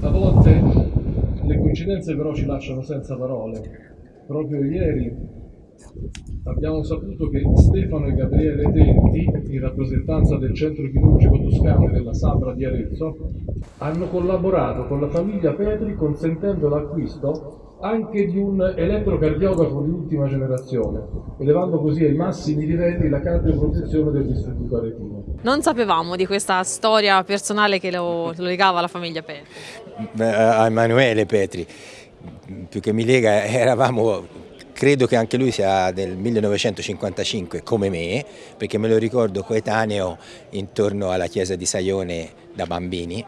A volte le coincidenze però ci lasciano senza parole. Proprio ieri abbiamo saputo che Stefano e Gabriele Tenti, in rappresentanza del centro chirurgico toscano della Sabra di Arezzo, hanno collaborato con la famiglia Petri consentendo l'acquisto anche di un elettrocardiografo di ultima generazione, elevando così ai massimi livelli la cardioprotezione del distributo aretino. Non sapevamo di questa storia personale che lo, lo legava alla famiglia Petri. A Emanuele Petri, più che mi lega, eravamo credo che anche lui sia del 1955 come me, perché me lo ricordo coetaneo intorno alla chiesa di Saione da bambini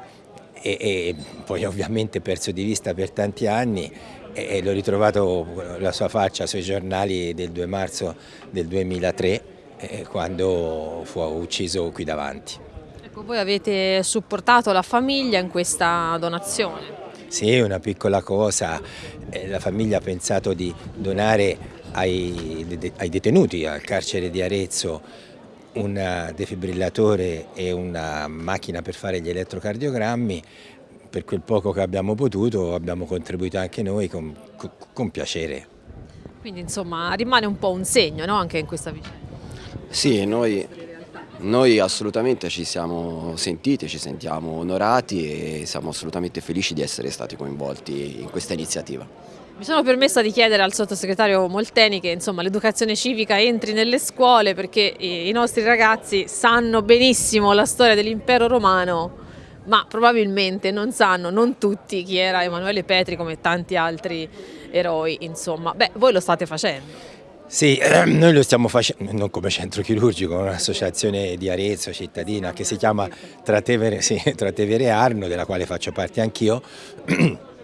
e, e poi ovviamente perso di vista per tanti anni e l'ho ritrovato la sua faccia sui giornali del 2 marzo del 2003 quando fu ucciso qui davanti. Ecco, voi avete supportato la famiglia in questa donazione? Sì, una piccola cosa, la famiglia ha pensato di donare ai, ai detenuti al carcere di Arezzo un defibrillatore e una macchina per fare gli elettrocardiogrammi per quel poco che abbiamo potuto abbiamo contribuito anche noi con, con, con piacere. Quindi insomma rimane un po' un segno no? anche in questa vicenda. Sì, noi, noi assolutamente ci siamo sentiti, ci sentiamo onorati e siamo assolutamente felici di essere stati coinvolti in questa iniziativa. Mi sono permessa di chiedere al sottosegretario Molteni che l'educazione civica entri nelle scuole perché i nostri ragazzi sanno benissimo la storia dell'impero romano ma probabilmente non sanno, non tutti, chi era Emanuele Petri come tanti altri eroi, insomma. Beh, voi lo state facendo. Sì, noi lo stiamo facendo, non come centro chirurgico, un'associazione di Arezzo cittadina che si chiama Tratevere, sì, Arno, della quale faccio parte anch'io.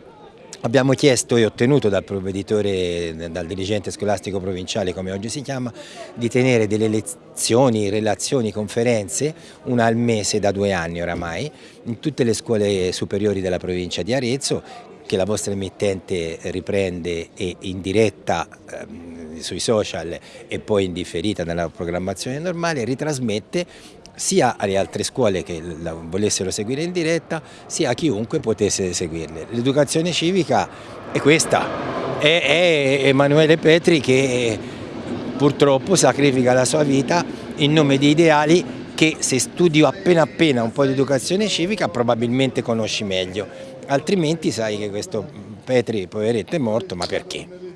Abbiamo chiesto e ottenuto dal provveditore, dal dirigente scolastico provinciale come oggi si chiama, di tenere delle lezioni, relazioni, conferenze, una al mese da due anni oramai, in tutte le scuole superiori della provincia di Arezzo, che la vostra emittente riprende e in diretta ehm, sui social e poi in differita nella programmazione normale, ritrasmette sia alle altre scuole che la volessero seguire in diretta, sia a chiunque potesse seguirle. L'educazione civica è questa, è, Emanuele Petri che purtroppo sacrifica la sua vita in nome di ideali che se studi appena appena un po' di educazione civica probabilmente conosci meglio, altrimenti sai che questo Petri poveretto è morto, ma perché?